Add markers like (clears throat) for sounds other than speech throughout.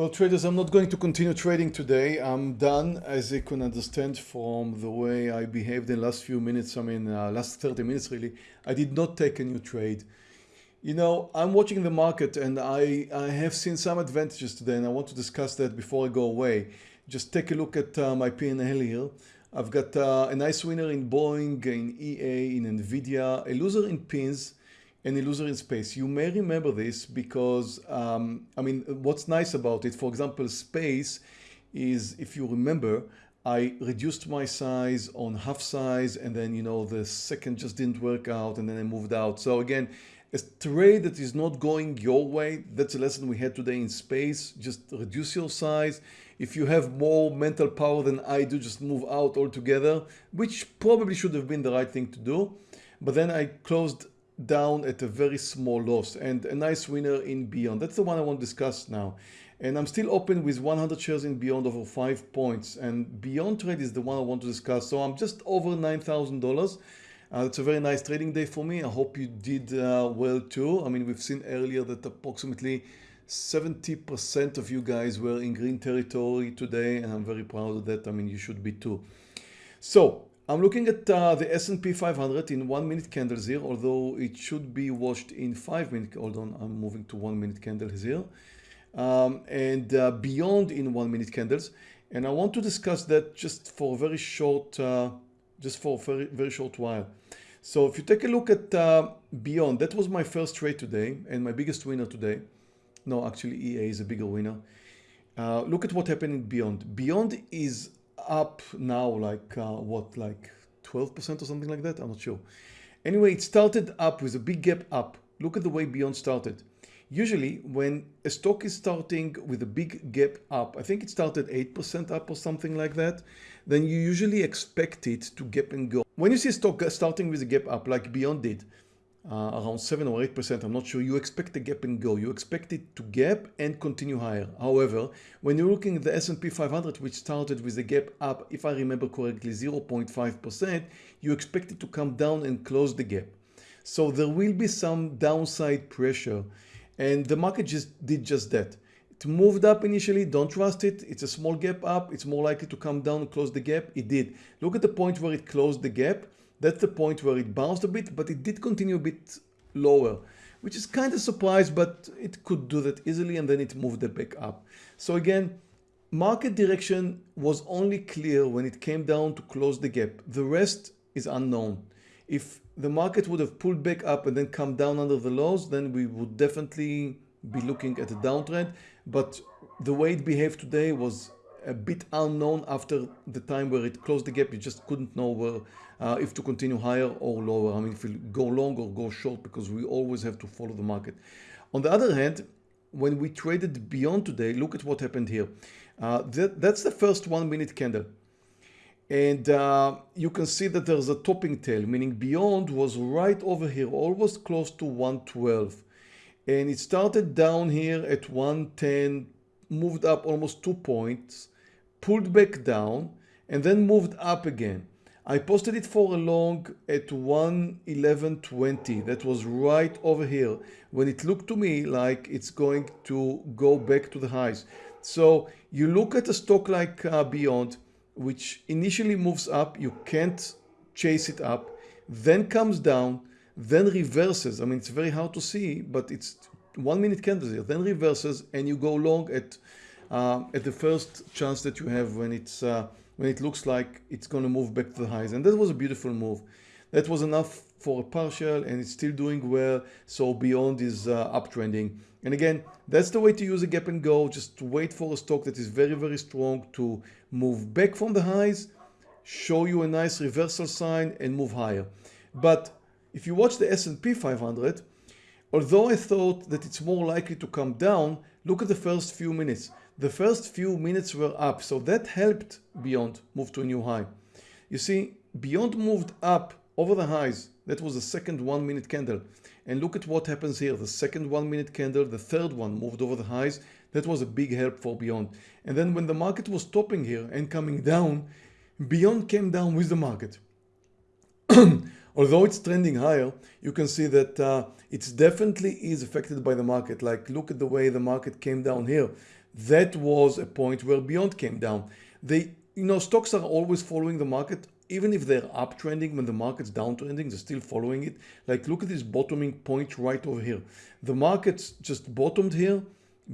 Well, traders, I'm not going to continue trading today. I'm done, as you can understand from the way I behaved in the last few minutes. I mean, uh, last 30 minutes, really. I did not take a new trade. You know, I'm watching the market and I, I have seen some advantages today and I want to discuss that before I go away. Just take a look at uh, my P&L here. I've got uh, a nice winner in Boeing, in EA, in NVIDIA, a loser in pins, and a loser space. You may remember this because, um, I mean, what's nice about it, for example, space is, if you remember, I reduced my size on half size and then, you know, the second just didn't work out and then I moved out. So again, a trade that is not going your way, that's a lesson we had today in space. Just reduce your size. If you have more mental power than I do, just move out altogether, which probably should have been the right thing to do. But then I closed down at a very small loss and a nice winner in Beyond. That's the one I want to discuss now. And I'm still open with 100 shares in Beyond over five points and Beyond trade is the one I want to discuss. So I'm just over $9,000. Uh, it's a very nice trading day for me. I hope you did uh, well too. I mean, we've seen earlier that approximately 70% of you guys were in green territory today and I'm very proud of that. I mean, you should be too. So I'm looking at uh, the S&P 500 in one minute candles here, although it should be watched in five minute. Hold on, I'm moving to one minute candles here. Um, and uh, beyond in one minute candles. And I want to discuss that just for a very short, uh, just for a very, very short while. So if you take a look at uh, Beyond, that was my first trade today and my biggest winner today. No, actually EA is a bigger winner. Uh, look at what happened in Beyond. Beyond is up now like uh, what like 12% or something like that? I'm not sure. Anyway it started up with a big gap up. Look at the way Beyond started. Usually when a stock is starting with a big gap up I think it started 8% up or something like that then you usually expect it to gap and go. When you see a stock starting with a gap up like Beyond did uh, around 7 or 8%, I'm not sure, you expect a gap and go. You expect it to gap and continue higher. However, when you're looking at the S&P 500, which started with a gap up, if I remember correctly, 0.5%, you expect it to come down and close the gap. So there will be some downside pressure and the market just did just that. It moved up initially, don't trust it. It's a small gap up. It's more likely to come down and close the gap. It did. Look at the point where it closed the gap that's the point where it bounced a bit, but it did continue a bit lower, which is kind of surprised, but it could do that easily and then it moved it back up. So again, market direction was only clear when it came down to close the gap. The rest is unknown. If the market would have pulled back up and then come down under the lows, then we would definitely be looking at a downtrend. But the way it behaved today was a bit unknown after the time where it closed the gap. You just couldn't know where, uh, if to continue higher or lower. I mean, if we go long or go short, because we always have to follow the market. On the other hand, when we traded beyond today, look at what happened here. Uh, that, that's the first one minute candle. And uh, you can see that there's a topping tail, meaning beyond was right over here, almost close to 112. And it started down here at 110, moved up almost two points, pulled back down and then moved up again. I posted it for a long at 111.20. That was right over here when it looked to me like it's going to go back to the highs. So you look at a stock like uh, Beyond, which initially moves up, you can't chase it up, then comes down, then reverses. I mean, it's very hard to see, but it's one minute candles here, then reverses and you go long at uh, at the first chance that you have when it's uh, when it looks like it's going to move back to the highs. And that was a beautiful move. That was enough for a partial and it's still doing well so beyond is uh, uptrending. And again that's the way to use a gap and go. Just wait for a stock that is very very strong to move back from the highs show you a nice reversal sign and move higher. But if you watch the S&P 500 although I thought that it's more likely to come down look at the first few minutes the first few minutes were up, so that helped Beyond move to a new high. You see, Beyond moved up over the highs. That was the second one minute candle. And look at what happens here. The second one minute candle, the third one moved over the highs. That was a big help for Beyond. And then when the market was stopping here and coming down, Beyond came down with the market. (clears throat) Although it's trending higher, you can see that uh, it's definitely is affected by the market. Like look at the way the market came down here that was a point where Beyond came down. They, you know, stocks are always following the market. Even if they're uptrending when the market's downtrending, they're still following it. Like look at this bottoming point right over here. The market's just bottomed here.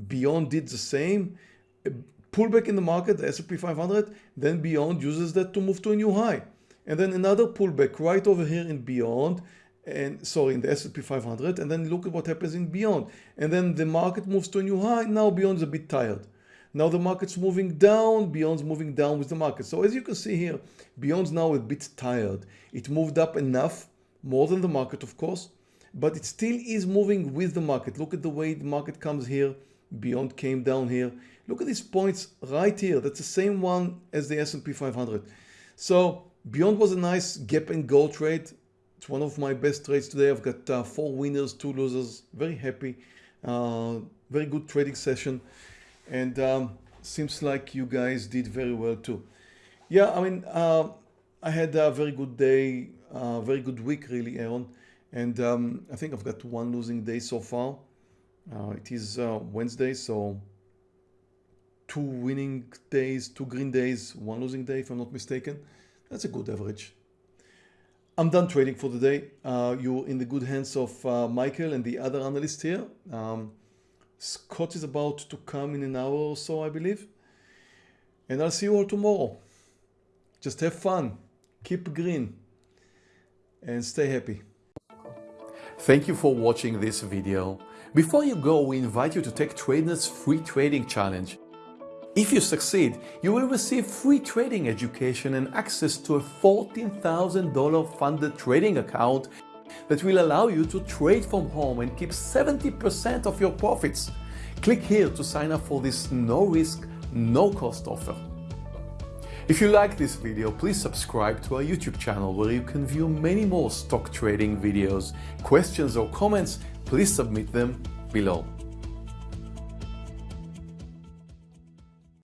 Beyond did the same. Pullback in the market, the S&P 500, then Beyond uses that to move to a new high. And then another pullback right over here in Beyond and sorry in the S&P 500 and then look at what happens in beyond. And then the market moves to a new high. Now beyond is a bit tired. Now the market's moving down. Beyond's moving down with the market. So as you can see here beyond's now a bit tired. It moved up enough more than the market of course but it still is moving with the market. Look at the way the market comes here. Beyond came down here. Look at these points right here. That's the same one as the S&P 500 so beyond was a nice gap and go trade it's one of my best trades today. I've got uh, four winners, two losers. Very happy. Uh, very good trading session. And um, seems like you guys did very well too. Yeah, I mean, uh, I had a very good day, uh, very good week really, Aaron. And um, I think I've got one losing day so far. Uh, it is uh, Wednesday, so two winning days, two green days, one losing day, if I'm not mistaken. That's a good average. I'm done trading for the day. Uh, you're in the good hands of uh, Michael and the other analyst here. Um, Scott is about to come in an hour or so, I believe. And I'll see you all tomorrow. Just have fun, keep green, and stay happy. Thank you for watching this video. Before you go, we invite you to take Tradenet's free trading challenge. If you succeed, you will receive free trading education and access to a $14,000 funded trading account that will allow you to trade from home and keep 70% of your profits. Click here to sign up for this no risk, no cost offer. If you like this video, please subscribe to our YouTube channel where you can view many more stock trading videos. Questions or comments, please submit them below.